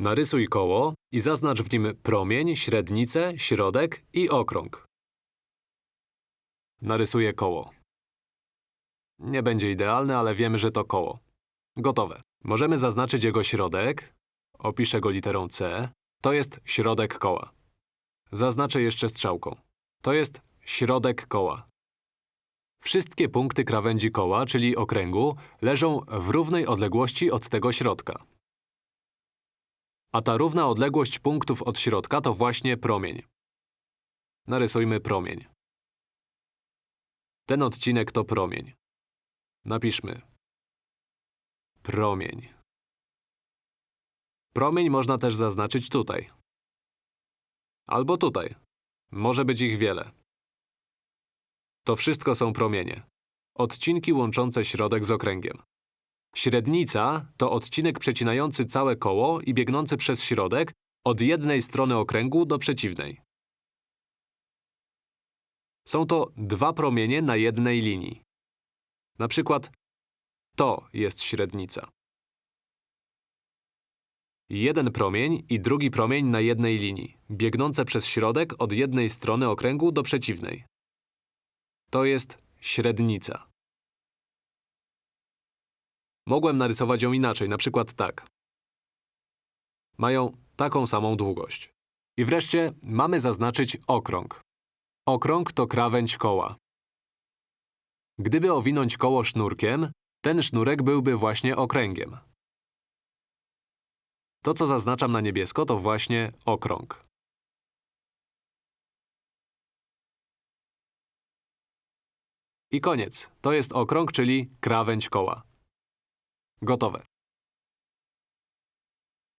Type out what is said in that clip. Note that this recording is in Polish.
Narysuj koło i zaznacz w nim promień, średnicę, środek i okrąg. Narysuję koło. Nie będzie idealne, ale wiemy, że to koło. Gotowe. Możemy zaznaczyć jego środek. Opiszę go literą C. To jest środek koła. Zaznaczę jeszcze strzałką. To jest środek koła. Wszystkie punkty krawędzi koła, czyli okręgu, leżą w równej odległości od tego środka. A ta równa odległość punktów od środka to właśnie promień. Narysujmy promień. Ten odcinek to promień. Napiszmy. Promień. Promień można też zaznaczyć tutaj. Albo tutaj. Może być ich wiele. To wszystko są promienie. Odcinki łączące środek z okręgiem. Średnica to odcinek przecinający całe koło i biegnący przez środek od jednej strony okręgu do przeciwnej. Są to dwa promienie na jednej linii. Na przykład to jest średnica. Jeden promień i drugi promień na jednej linii, biegnące przez środek od jednej strony okręgu do przeciwnej. To jest średnica. Mogłem narysować ją inaczej, na przykład tak. Mają taką samą długość. I wreszcie mamy zaznaczyć okrąg. Okrąg to krawędź koła. Gdyby owinąć koło sznurkiem, ten sznurek byłby właśnie okręgiem. To, co zaznaczam na niebiesko, to właśnie okrąg. I koniec. To jest okrąg, czyli krawędź koła. Gotowe.